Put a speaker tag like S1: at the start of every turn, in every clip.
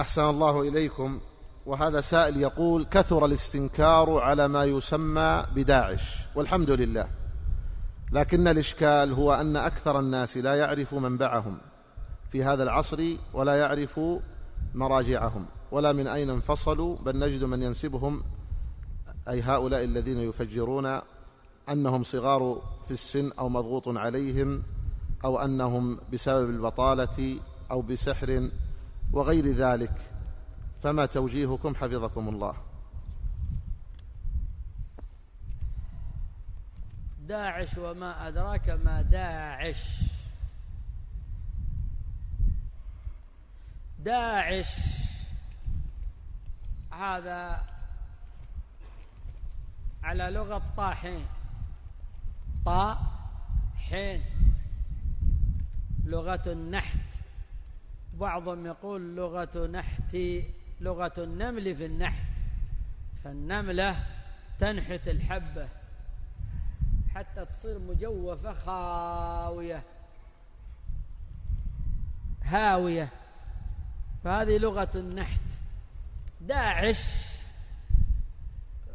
S1: أحسن الله إليكم. وهذا سائل يقول كثر الاستنكار على ما يسمى بداعش والحمد لله. لكن الإشكال هو أن أكثر الناس لا يعرف منبعهم في هذا العصر ولا يعرف مراجعهم ولا من أين انفصلوا. بل نجد من ينسبهم أي هؤلاء الذين يفجرون أنهم صغار في السن أو مضغوط عليهم أو أنهم بسبب البطالة أو بسحر وغير ذلك فما توجيهكم حفظكم الله.
S2: داعش وما أدراك ما داعش. داعش. هذا على لغة طاحين. طا حين لغة النحت. بعضهم يقول لغة نحت لغة النمل في النحت فالنملة تنحت الحبة حتى تصير مجوفة خاوية. هاوية. فهذه لغة النحت. داعش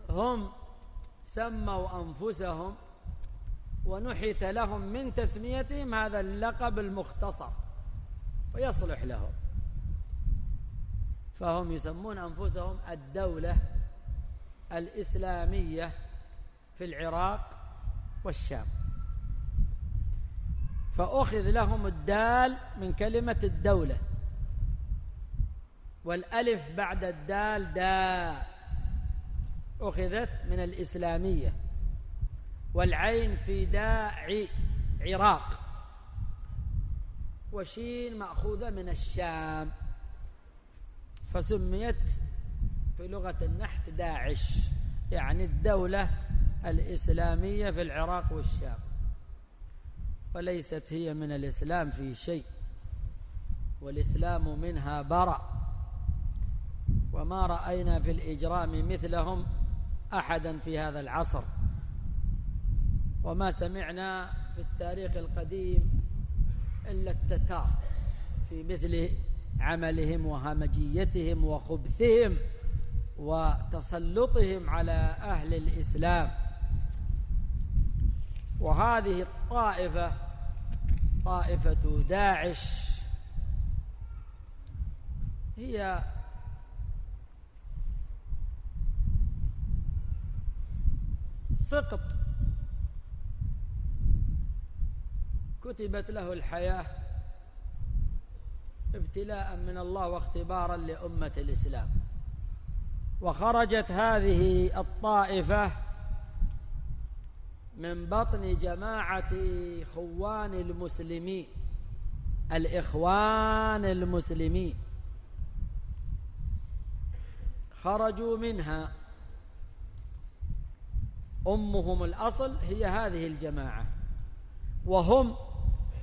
S2: هم سموا أنفسهم ونحت لهم من تسميتهم هذا اللقب المختصر. ويصلح لهم. فهم يسمون أنفسهم الدولة الإسلامية في العراق والشام. فأخذ لهم الدال من كلمة الدولة. والألف بعد الدال داء أخذت من الإسلامية. والعين في داء عراق. وشين مأخوذة من الشام. فسميت في لغة النحت داعش يعني الدولة الإسلامية في العراق والشام. وليست هي من الإسلام في شيء والإسلام منها برأ. وما رأينا في الإجرام مثلهم أحدا في هذا العصر. وما سمعنا في التاريخ القديم إلا التتار في مثل عملهم وهمجيتهم وخبثهم وتسلطهم على أهل الإسلام. وهذه الطائفة طائفة داعش هي سقط كتبت له الحياة ابتلاء من الله واختبارا لأمة الإسلام. وخرجت هذه الطائفة من بطن جماعة خوان المسلمين الإخوان المسلمين. خرجوا منها. أمهم الأصل هي هذه الجماعة. وهم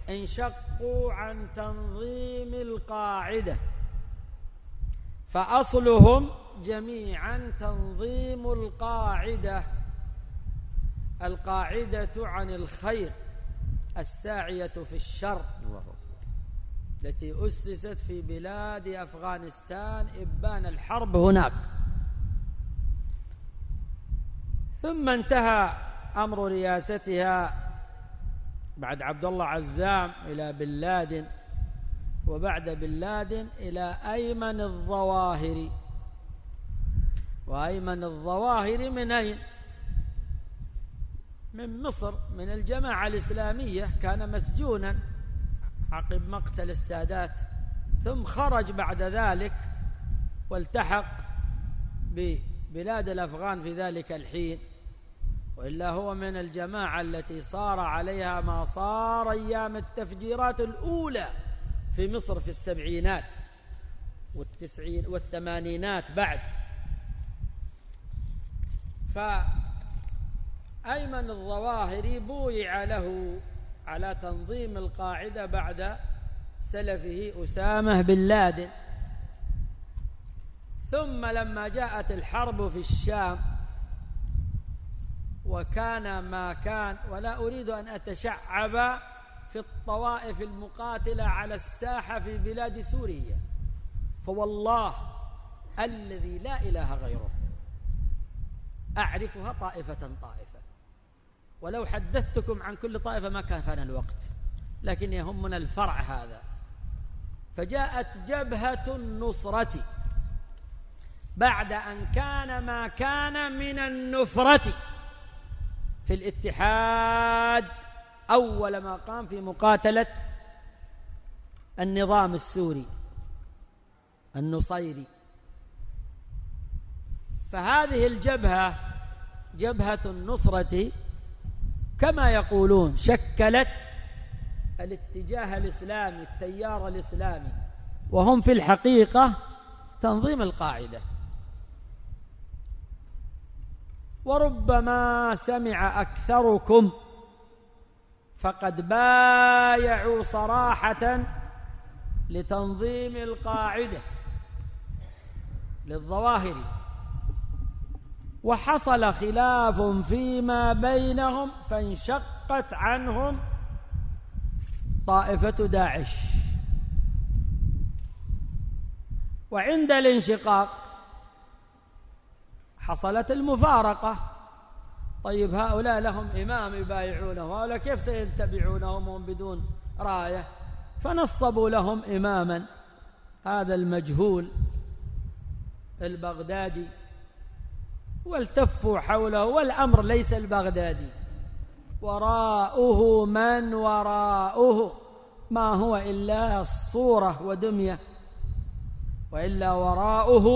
S2: انشقوا عن تنظيم القاعدة. فأصلهم جميعا تنظيم القاعدة القاعدة عن الخير الساعية في الشر التي أسست في بلاد أفغانستان إبان الحرب هناك. ثم انتهى أمر رياستها بعد عبد الله عزام إلى بن لادن وبعد بن لادن إلى أيمن الظواهري وأيمن الظواهر من أين؟ من مصر من الجماعة الإسلامية كان مسجونا عقب مقتل السادات ثم خرج بعد ذلك والتحق ببلاد الأفغان في ذلك الحين وإلا هو من الجماعة التي صار عليها ما صار أيام التفجيرات الأولى في مصر في السبعينات والتسعين والثمانينات بعد. فأيمن الظواهري بويع له على تنظيم القاعدة بعد سلفه أسامة بن لادن. ثم لما جاءت الحرب في الشام وكان ما كان ولا أريد أن أتشعب في الطوائف المقاتلة على الساحة في بلاد سوريا. فوالله الذي لا إله غيره أعرفها طائفة طائفة. ولو حدثتكم عن كل طائفة ما كان فانا الوقت لكن يهمنا الفرع هذا. فجاءت جبهة النصرة بعد أن كان ما كان من النفرة. في الاتحاد أول ما قام في مقاتلة النظام السوري النصيري. فهذه الجبهة جبهة النصرة كما يقولون شكلت الاتجاه الإسلامي التيار الإسلامي. وهم في الحقيقة تنظيم القاعدة. وربما سمع أكثركم فقد بايعوا صراحة لتنظيم القاعدة للظواهر. وحصل خلاف فيما بينهم فانشقت عنهم طائفة داعش. وعند الانشقاق حصلت المفارقة. طيب هؤلاء لهم إمام يبايعونه وهؤلاء كيف سيتبعونهم وهم بدون راية؟ فنصبوا لهم إماما. هذا المجهول البغدادي والتفوا حوله والأمر ليس البغدادي. وراءه من؟ وراءه ما هو إلا صورة ودمية وإلا وراءه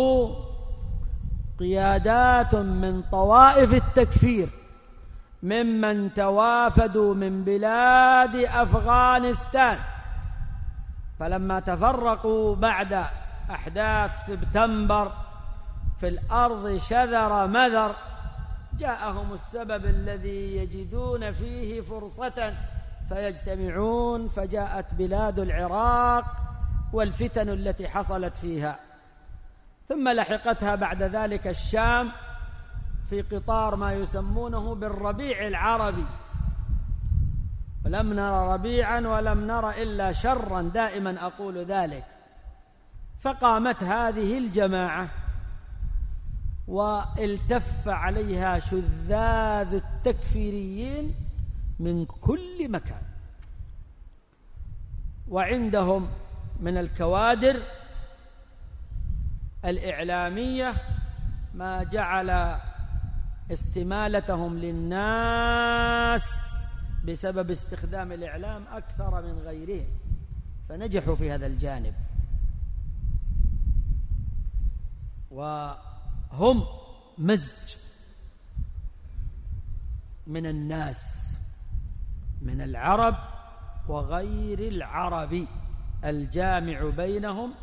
S2: قيادات من طوائف التكفير ممن توافدوا من بلاد أفغانستان. فلما تفرقوا بعد أحداث سبتمبر في الأرض شذر مذر جاءهم السبب الذي يجدون فيه فرصة فيجتمعون فجاءت بلاد العراق والفتن التي حصلت فيها. ثم لحقتها بعد ذلك الشام في قطار ما يسمونه بالربيع العربي. ولم نر ربيعا ولم نر إلا شرا دائما أقول ذلك. فقامت هذه الجماعة والتف عليها شذاذ التكفيريين من كل مكان. وعندهم من الكوادر الإعلامية ما جعل استمالتهم للناس بسبب استخدام الإعلام أكثر من غيرهم. فنجحوا في هذا الجانب. وهم مزج من الناس من العرب وغير العرب الجامع بينهم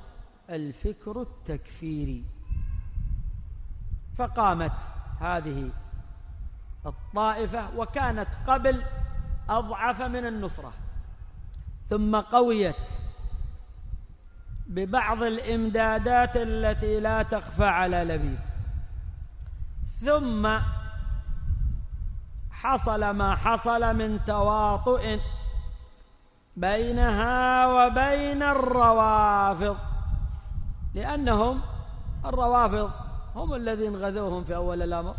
S2: الفكر التكفيري فقامت هذه الطائفة وكانت قبل أضعف من النصرة. ثم قويت ببعض الإمدادات التي لا تخفى على لبيب. ثم حصل ما حصل من تواطؤ بينها وبين الروافض. لأنهم الروافض هم الذين غذوهم في أول الأمر.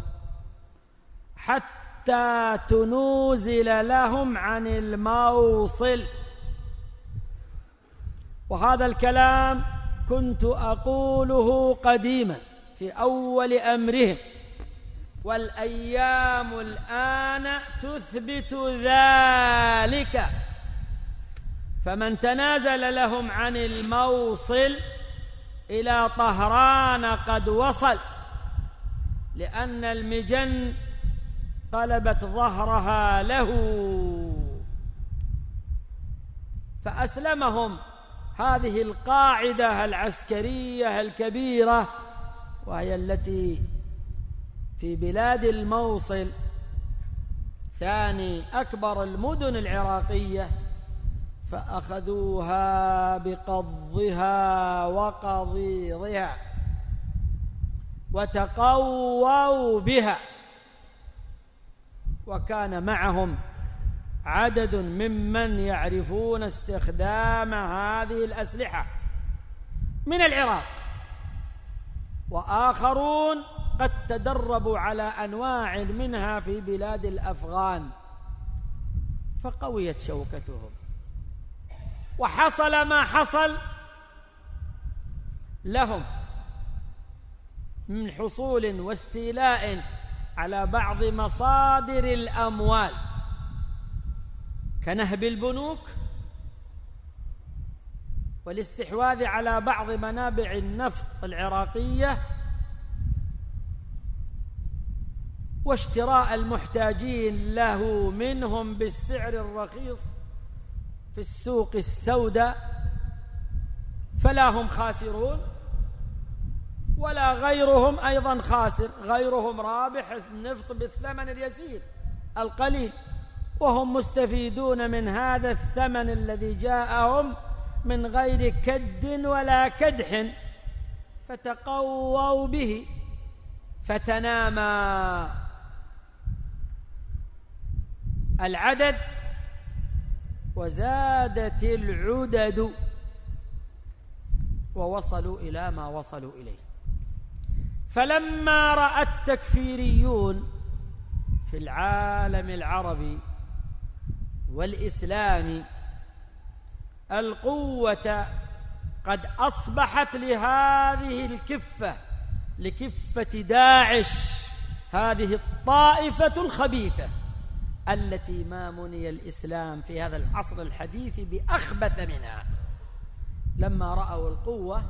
S2: حتى تنوزل لهم عن الموصل. وهذا الكلام كنت أقوله قديما في أول أمرهم. والأيام الآن تثبت ذلك. فمن تنازل لهم عن الموصل إلى طهران قد وصل لأن المجن قلبت ظهرها له. فأسلمهم هذه القاعدة العسكرية الكبيرة وهي التي في بلاد الموصل ثاني أكبر المدن العراقية. فأخذوها بقضها وقضيضها وتقووا بها. وكان معهم عدد ممن يعرفون استخدام هذه الأسلحة من العراق. وآخرون قد تدربوا على أنواع منها في بلاد الأفغان. فقويت شوكتهم. وحصل ما حصل لهم من حصول واستيلاء على بعض مصادر الأموال. كنهب البنوك والاستحواذ على بعض منابع النفط العراقية واشتراء المحتاجين له منهم بالسعر الرخيص. في السوق السوداء فلا هم خاسرون ولا غيرهم أيضا خاسر غيرهم رابح النفط بالثمن اليسير القليل وهم مستفيدون من هذا الثمن الذي جاءهم من غير كد ولا كدح فتقووا به فتنامى العدد وزادت العدد ووصلوا إلى ما وصلوا إليه. فلما رأى التكفيريون في العالم العربي والإسلامي القوة قد أصبحت لهذه الكفة لكفة داعش هذه الطائفة الخبيثة. التي ما مني الإسلام في هذا العصر الحديث بأخبث منها. لما رأوا القوة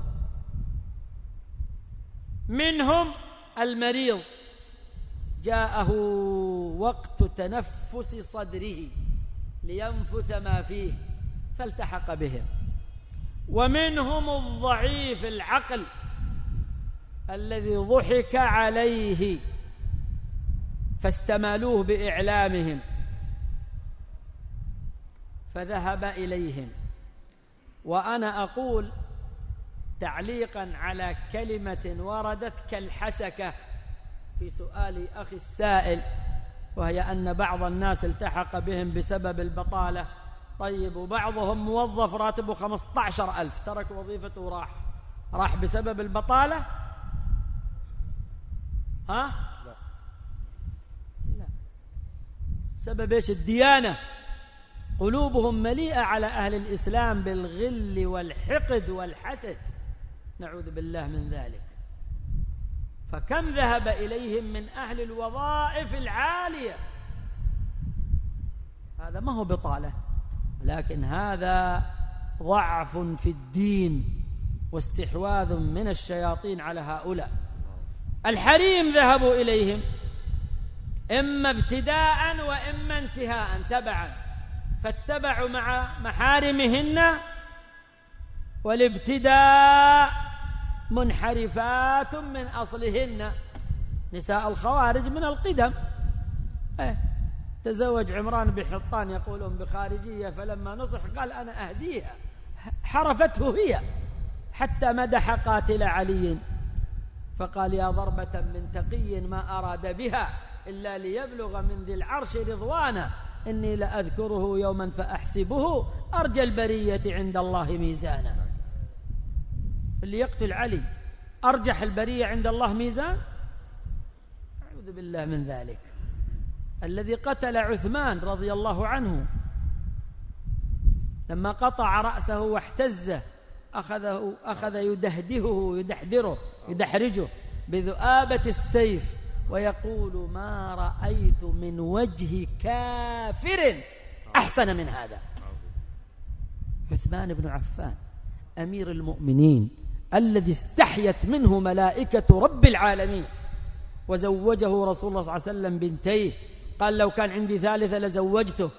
S2: منهم المريض. جاءه وقت تنفس صدره لينفث ما فيه فالتحق بهم. ومنهم الضعيف العقل الذي ضحك عليه. فاستمالوه بإعلامهم. فذهب إليهم. وأنا أقول تعليقا على كلمة وردت كالحسكه في سؤال أخي السائل وهي أن بعض الناس التحق بهم بسبب البطالة. طيب وبعضهم موظف راتبه خمسة عشر ألف ترك وظيفته وراح. راح بسبب البطالة؟ ها لا لا سبب إيش؟ الديانة. قلوبهم مليئة على أهل الإسلام بالغل والحقد والحسد. نعوذ بالله من ذلك. فكم ذهب إليهم من أهل الوظائف العالية؟ هذا ما هو بطالة لكن هذا ضعف في الدين واستحواذ من الشياطين على هؤلاء. الحريم ذهبوا إليهم. إما ابتداء وإما انتهاء تبعا. فاتبعوا مع محارمهن والابتداء منحرفات من أصلهن. نساء الخوارج من القدم. إيه تزوج عمران بحطان يقولون بخارجية فلما نصح قال أنا أهديها. حرفته هي حتى مدح قاتل علي. فقال يا ضربة من تقي ما أراد بها. إلا ليبلغ من ذي العرش رضوانه. إني لأذكره يوما فأحسبه. أرجى البرية عند الله ميزانا. اللي يقتل علي أرجح البرية عند الله ميزان؟ أعوذ بالله من ذلك. الذي قتل عثمان رضي الله عنه لما قطع رأسه واحتزه أخذه أخذ يدهدهه يدحدره يدحرجه بذؤابة السيف. ويقول ما رأيت من وجه كافر أحسن من هذا. عثمان بن عفان أمير المؤمنين الذي استحيت منه ملائكة رب العالمين وزوجه رسول الله صلى الله عليه وسلم بنتيه. قال لو كان عندي ثالثة لزوجتك.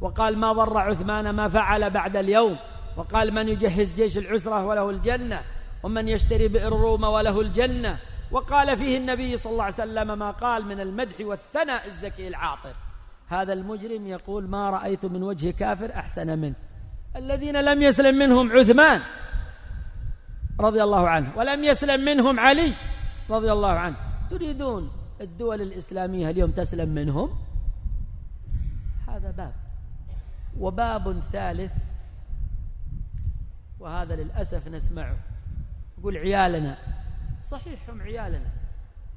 S2: وقال ما ضر عثمان ما فعل بعد اليوم. وقال من يجهز جيش العسرة وله الجنة ومن يشتري بئر روما وله الجنة. وقال فيه النبي صلى الله عليه وسلم ما قال من المدح والثناء الزكي العاطر. هذا المجرم يقول ما رأيت من وجه كافر أحسن منه. الذين لم يسلم منهم عثمان رضي الله عنه ولم يسلم منهم علي رضي الله عنه. تريدون الدول الإسلامية اليوم تسلم منهم؟ هذا باب. وباب ثالث وهذا للأسف نسمعه. يقول عيالنا صحيح هم عيالنا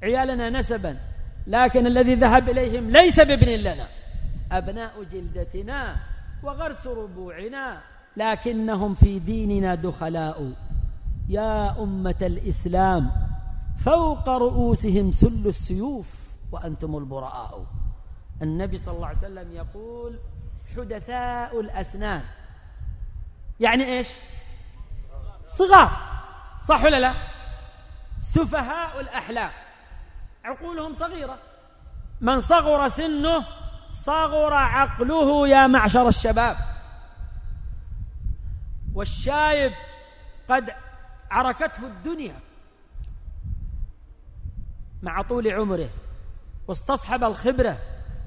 S2: عيالنا نسبا لكن الذي ذهب إليهم ليس بابن لنا أبناء جلدتنا وغرس ربوعنا لكنهم في ديننا دخلاء. يا أمة الإسلام فوق رؤوسهم سل السيوف وأنتم البراء. النبي صلى الله عليه وسلم يقول حدثاء الأسنان. يعني إيش؟ صغار. صح ولا لا؟ سفهاء الأحلام. عقولهم صغيرة. من صغر سنه صغر عقله يا معشر الشباب. والشايب قد عركته الدنيا مع طول عمره واستصحب الخبرة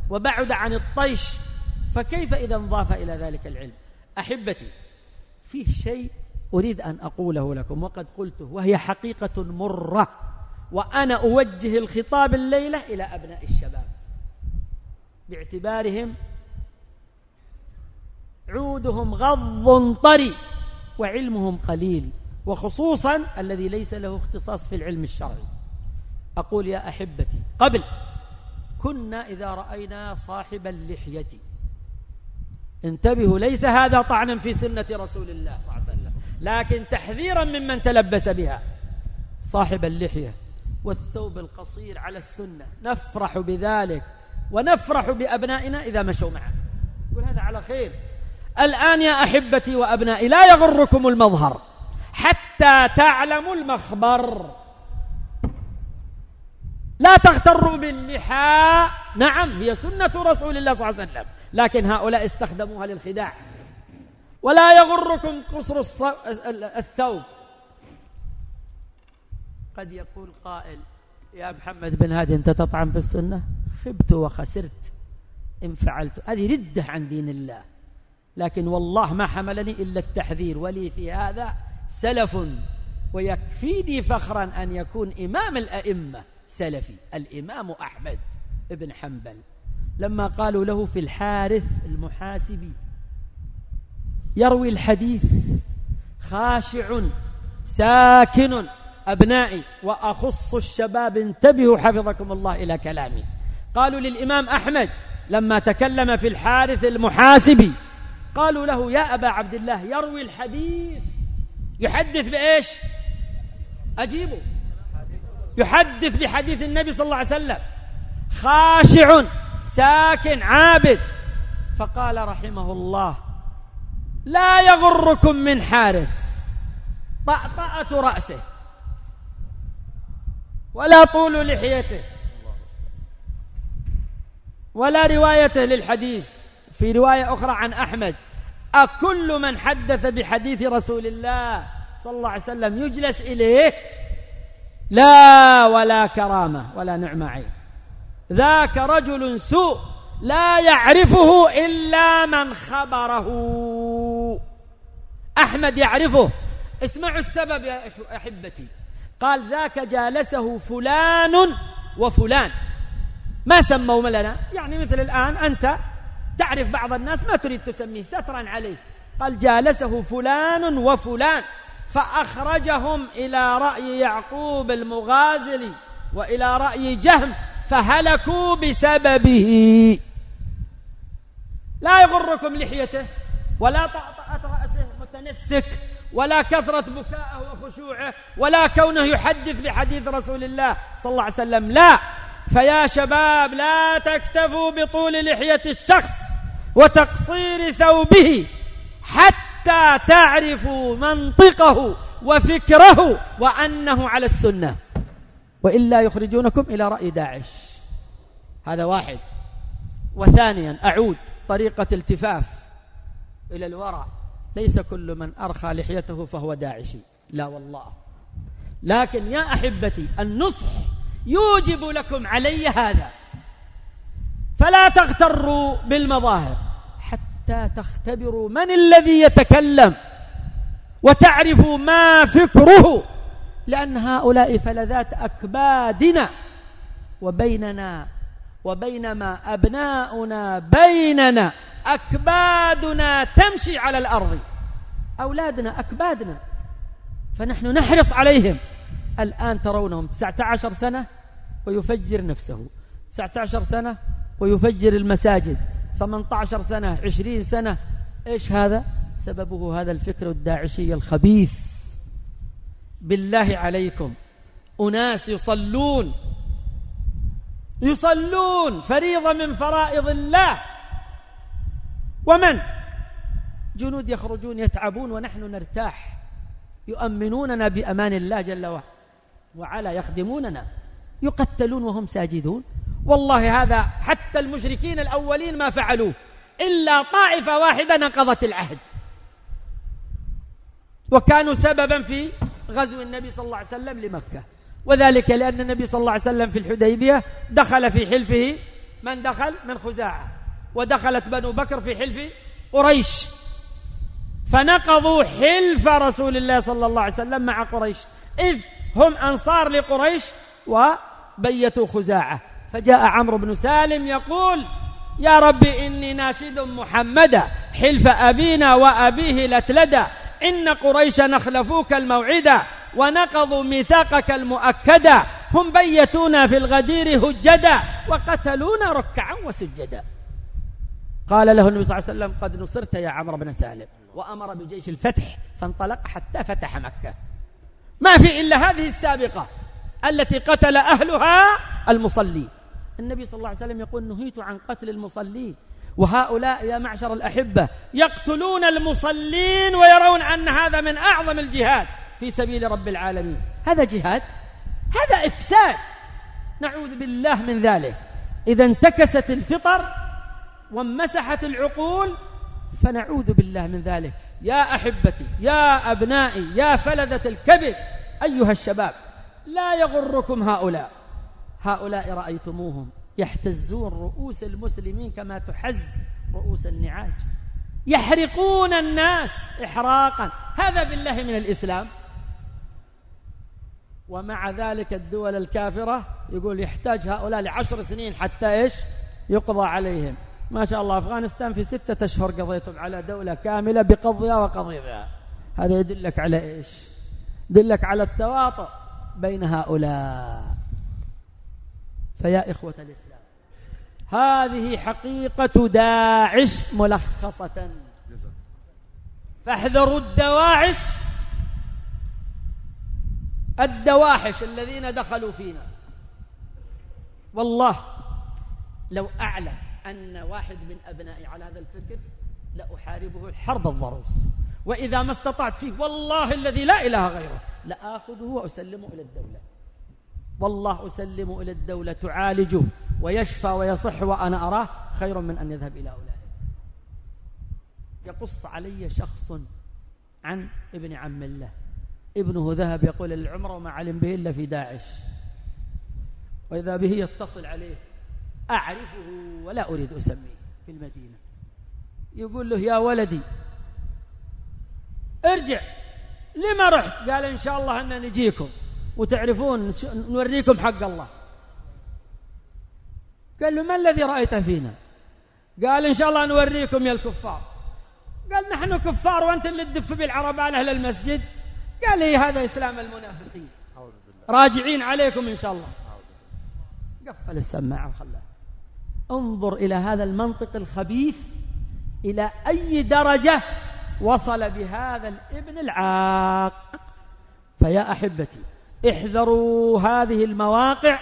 S2: وبعد عن الطيش فكيف إذا انضاف إلى ذلك العلم؟ أحبتي فيه شيء أريد أن أقوله لكم وقد قلته وهي حقيقة مرة وأنا أوجه الخطاب الليلة إلى أبناء الشباب. باعتبارهم عودهم غض طري وعلمهم قليل وخصوصا الذي ليس له اختصاص في العلم الشرعي. أقول يا أحبتي قبل كنا إذا رأينا صاحب اللحية. انتبهوا ليس هذا طعنا في سنة رسول الله صلى الله عليه وسلم. لكن تحذيرا ممن تلبس بها. صاحب اللحية والثوب القصير على السنة. نفرح بذلك ونفرح بأبنائنا إذا مشوا معه. يقول هذا على خير. الآن يا أحبتي وأبنائي لا يغركم المظهر حتى تعلموا المخبر. لا تغتروا باللحى. نعم هي سنة رسول الله صلى الله عليه وسلم. لكن هؤلاء استخدموها للخداع. ولا يغركم قصر الثوب. قد يقول قائل يا محمد بن هادي أنت تطعن في السنة؟ خبت وخسرت إن فعلت. هذه ردة عن دين الله. لكن والله ما حملني إلا التحذير ولي في هذا سلف. ويكفيني فخرا أن يكون إمام الأئمة سلفي الإمام أحمد بن حنبل. لما قالوا له في الحارث المحاسبي يروي الحديث خاشع ساكن أبنائي وأخص الشباب انتبهوا حفظكم الله إلى كلامي. قالوا للإمام أحمد لما تكلم في الحارث المحاسبي قالوا له يا أبا عبد الله يروي الحديث يحدث بإيش؟ أجيبه. يحدث بحديث النبي صلى الله عليه وسلم. خاشع ساكن عابد. فقال رحمه الله لا يغركم من حارث. طأطأة رأسه. ولا طول لحيته. ولا روايته للحديث. في رواية أخرى عن أحمد. أكل من حدث بحديث رسول الله صلى الله عليه وسلم يجلس إليه لا ولا كرامة ولا نعمة عين. ذاك رجل سوء لا يعرفه إلا من خبره. أحمد يعرفه. اسمعوا السبب يا أحبتي. قال ذاك جالسه فلان وفلان. ما سموا لنا؟ يعني مثل الآن أنت تعرف بعض الناس ما تريد تسميه سترا عليه. قال جالسه فلان وفلان. فأخرجهم إلى رأي يعقوب المغازلي وإلى رأي جهم فهلكوا بسببه. لا يغركم لحيته ولا طأطأة متنسك ولا كثرة بكاءه وخشوعه ولا كونه يحدث بحديث رسول الله صلى الله عليه وسلم. لا. فيا شباب لا تكتفوا بطول لحية الشخص وتقصير ثوبه حتى تعرفوا منطقه وفكره وأنه على السنة. وإلا يخرجونكم إلى رأي داعش. هذا واحد. وثانيا أعود طريقة التفاف إلى الوراء ليس كل من أرخى لحيته فهو داعشي. لا والله. لكن يا أحبتي النصح يوجب لكم علي هذا. فلا تغتروا بالمظاهر حتى تختبروا من الذي يتكلم وتعرفوا ما فكره لأن هؤلاء فلذات أكبادنا. وبيننا وبينما أبناؤنا بيننا أكبادنا تمشي على الأرض. أولادنا أكبادنا. فنحن نحرص عليهم. الآن ترونهم 19 سنة ويفجر نفسه. 19 سنة ويفجر المساجد. 18 سنة 20 سنة. إيش هذا؟ سببه هذا الفكر الداعشي الخبيث. بالله عليكم. أناس يصلون. يصلون فريضة من فرائض الله. ومن؟ جنود يخرجون يتعبون ونحن نرتاح يؤمنوننا بأمان الله جل وعلا يخدموننا يقتلون وهم ساجدون. والله هذا حتى المشركين الأولين ما فعلوه إلا طائفة واحدة نقضت العهد. وكانوا سببا في غزو النبي صلى الله عليه وسلم لمكة. وذلك لأن النبي صلى الله عليه وسلم في الحديبية دخل في حلفه من دخل؟ من خزاعة. ودخلت بنو بكر في حلف قريش. فنقضوا حلف رسول الله صلى الله عليه وسلم مع قريش. إذ هم أنصار لقريش وبيتوا خزاعة. فجاء عمرو بن سالم يقول يا رب إني ناشد محمدا حلف أبينا وأبيه لتلدى إن قريش نخلفوك الموعدا ونقضوا ميثاقك المؤكدا هم بيتونا في الغدير هجدا وقتلونا ركعا وسجدا. قال له النبي صلى الله عليه وسلم قد نصرت يا عمرو بن سالم وأمر بجيش الفتح فانطلق حتى فتح مكة. ما في إلا هذه السابقة التي قتل أهلها المصلين النبي صلى الله عليه وسلم يقول نهيت عن قتل المصلين وهؤلاء يا معشر الأحبة يقتلون المصلين ويرون أن هذا من أعظم الجهاد في سبيل رب العالمين. هذا جهاد هذا إفساد. نعوذ بالله من ذلك. إذا انتكست الفطر وانمسحت العقول فنعوذ بالله من ذلك. يا أحبتي يا أبنائي يا فلذة الكبد أيها الشباب لا يغركم هؤلاء. هؤلاء رأيتموهم يحتزون رؤوس المسلمين كما تحز رؤوس النعاج. يحرقون الناس إحراقا. هذا بالله من الإسلام. ومع ذلك الدول الكافرة يقول يحتاج هؤلاء لعشر سنين حتى إيش؟ يقضى عليهم. ما شاء الله أفغانستان في ستة أشهر قضيتم على دولة كاملة بقضيها وقضيها هذا يدلك على إيش؟ يدلك على التواطؤ بين هؤلاء. فيا إخوة الإسلام هذه حقيقة داعش ملخصة. فاحذروا الدواعش الدواحش الذين دخلوا فينا. والله لو أعلم أن واحد من أبنائي على هذا الفكر لأحاربه الحرب الضروس. وإذا ما استطعت فيه والله الذي لا إله غيره لآخذه وأسلمه إلى الدولة. والله أسلمه إلى الدولة تعالجه ويشفى ويصح وأنا أراه خير من أن يذهب إلى أولئك. يقص علي شخص عن ابن عم الله. ابنه ذهب يقول العمرة وما علم به إلا في داعش. وإذا به يتصل عليه أعرفه ولا أريد أسميه في المدينة. يقول له يا ولدي ارجع. لما رحت؟ قال إن شاء الله أن نجيكم. وتعرفون نوريكم حق الله. قال له ما الذي رأيت فينا؟ قال إن شاء الله نوريكم يا الكفار. قال نحن كفار وأنت اللي تدف بالعرب على أهل المسجد. قال لي هذا إسلام المنافقين؟ راجعين عليكم إن شاء الله. قفل السماعة وخلاه. انظر إلى هذا المنطق الخبيث إلى أي درجة وصل بهذا الابن العاق. فيا أحبتي احذروا هذه المواقع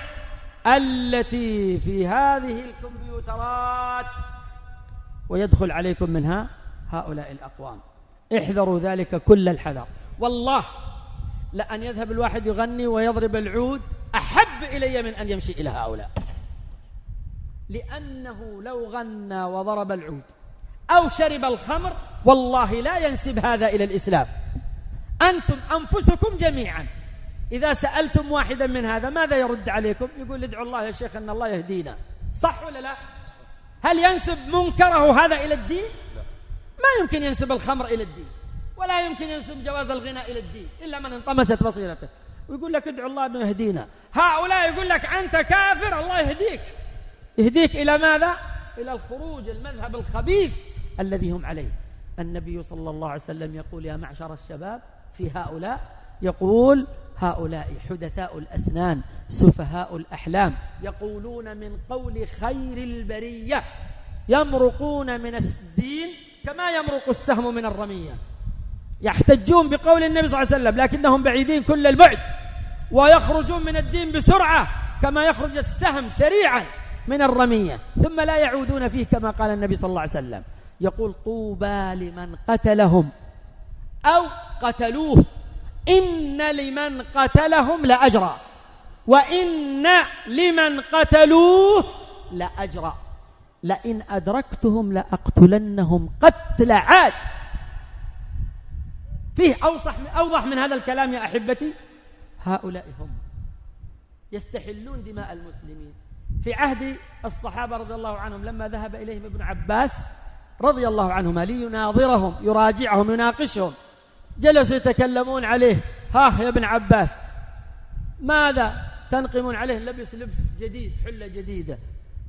S2: التي في هذه الكمبيوترات. ويدخل عليكم منها هؤلاء الأقوام. احذروا ذلك كل الحذر. والله لأن يذهب الواحد يغني ويضرب العود أحب إلي من أن يمشي إلى هؤلاء. لأنه لو غنى وضرب العود أو شرب الخمر والله لا ينسب هذا إلى الإسلام. أنتم أنفسكم جميعا. إذا سألتم واحدا من هذا ماذا يرد عليكم؟ يقول ادعوا الله يا شيخ أن الله يهدينا. صح ولا لا؟ هل ينسب منكره هذا إلى الدين؟ ما يمكن ينسب الخمر إلى الدين ولا يمكن ينسب جواز الغناء إلى الدين إلا من انطمست بصيرته. ويقول لك ادعو الله أنه يهدينا. هؤلاء يقول لك أنت كافر الله يهديك. يهديك إلى ماذا؟ إلى الخروج المذهب الخبيث الذي هم عليه. النبي صلى الله عليه وسلم يقول يا معشر الشباب في هؤلاء يقول هؤلاء حدثاء الأسنان سفهاء الأحلام. يقولون من قول خير البرية يمرقون من الدين كما يمرق السهم من الرمية. يحتجون بقول النبي صلى الله عليه وسلم لكنهم بعيدين كل البعد ويخرجون من الدين بسرعة كما يخرج السهم سريعا. من الرمية ثم لا يعودون فيه كما قال النبي صلى الله عليه وسلم. يقول طوبى لمن قتلهم أو قتلوه. إن لمن قتلهم لأجرا وإن لمن قتلوه لأجرا لئن أدركتهم لأقتلنهم قتل عاد. فيه أوضح أوضح من هذا الكلام يا أحبتي؟ هؤلاء هم يستحلون دماء المسلمين. في عهد الصحابة رضي الله عنهم لما ذهب إليهم ابن عباس رضي الله عنهما ليناظرهم يراجعهم يناقشهم. جلسوا يتكلمون عليه. ها يا ابن عباس ماذا تنقمون عليه؟ لبس لبس جديد حلة جديدة.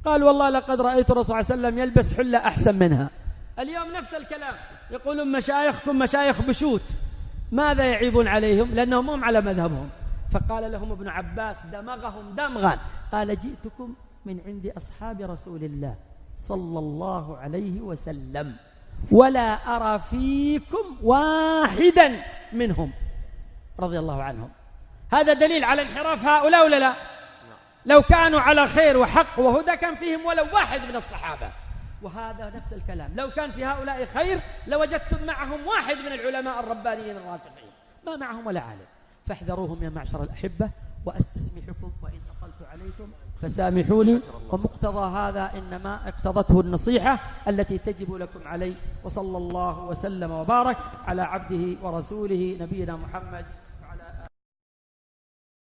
S2: قال والله لقد رأيت الرسول صلى الله عليه وسلم يلبس حلة أحسن منها. اليوم نفس الكلام. يقولون مشايخكم مشايخ بشوت. ماذا يعيبون عليهم؟ لأنهم هم على مذهبهم. فقال لهم ابن عباس دمغهم دمغا. قال جئتكم من عند أصحاب رسول الله صلى الله عليه وسلم ولا أرى فيكم واحدا منهم. رضي الله عنهم. هذا دليل على انحراف هؤلاء ولا لا؟ لو كانوا على خير وحق وهدى كان فيهم ولو واحد من الصحابة. وهذا نفس الكلام. لو كان في هؤلاء خير لوجدتم معهم واحد من العلماء الربانيين الراسخين. ما معهم ولا عالم. فاحذروهم يا معشر الأحبة وأستسمحكم وإن أطلت عليكم فسامحوني. ومقتضى هذا إنما اقتضته النصيحة التي تجب لكم علي وصلى الله وسلم وبارك على عبده ورسوله نبينا محمد